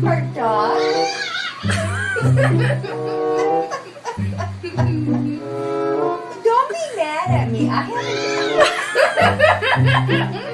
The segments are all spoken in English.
part dog. Don't be mad at me. I haven't.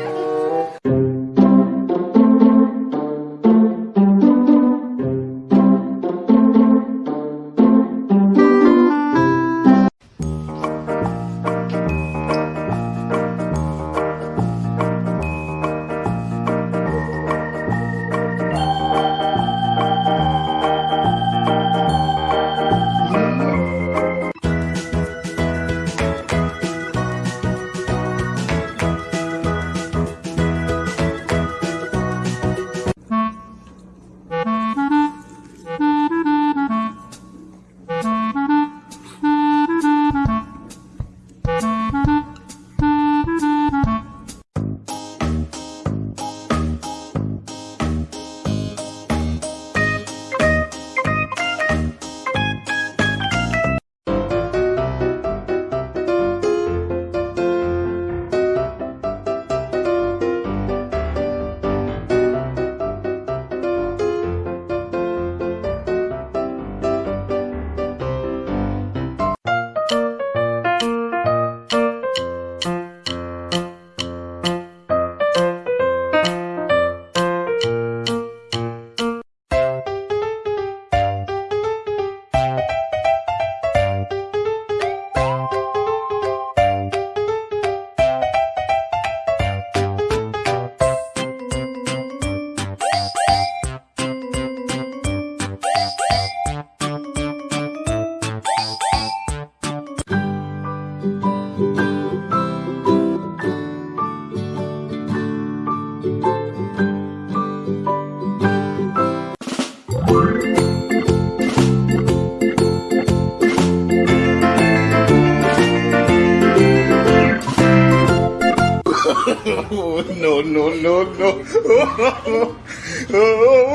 no, no, no, no.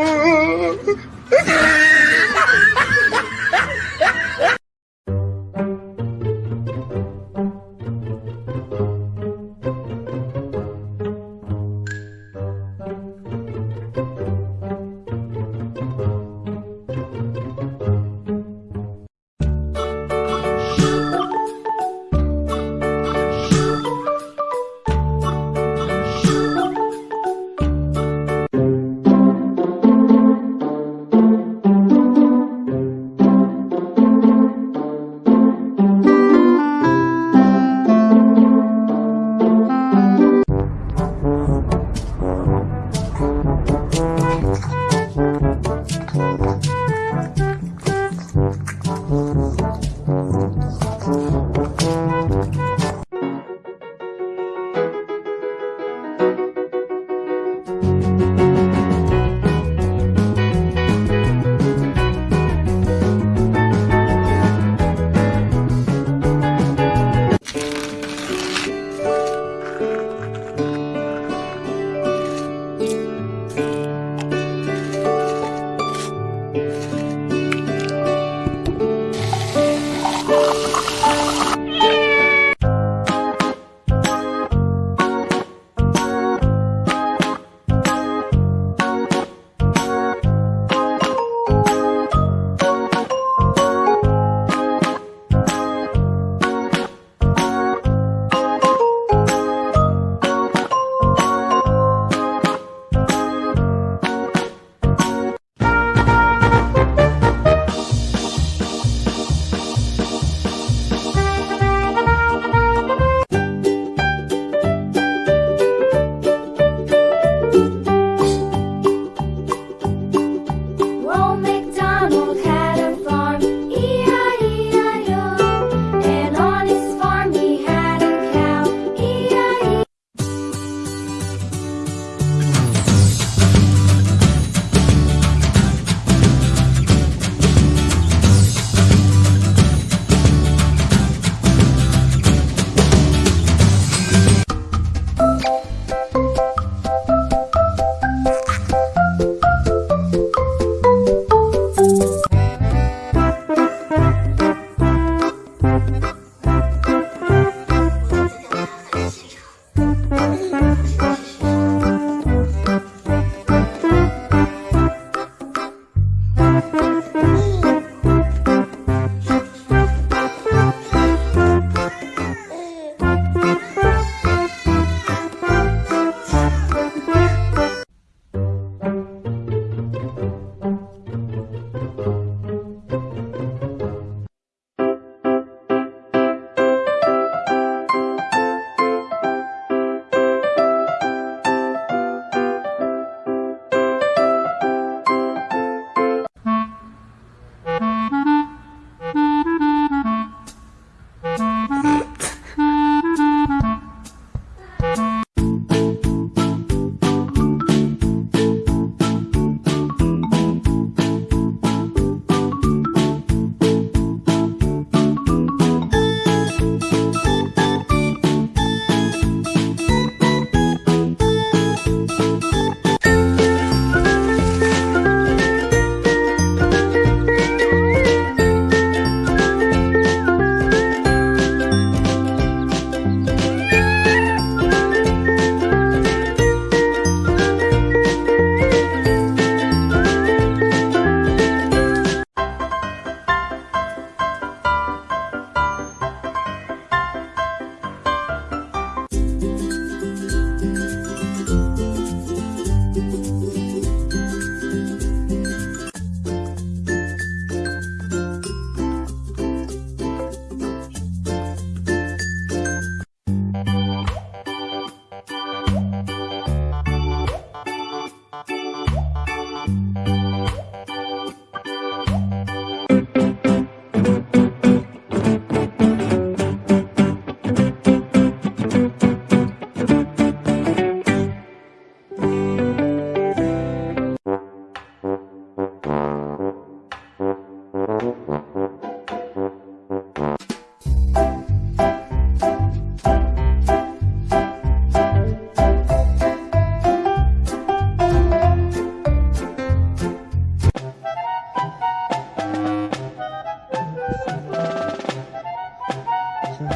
Thank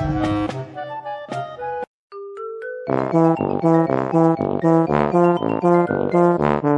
you.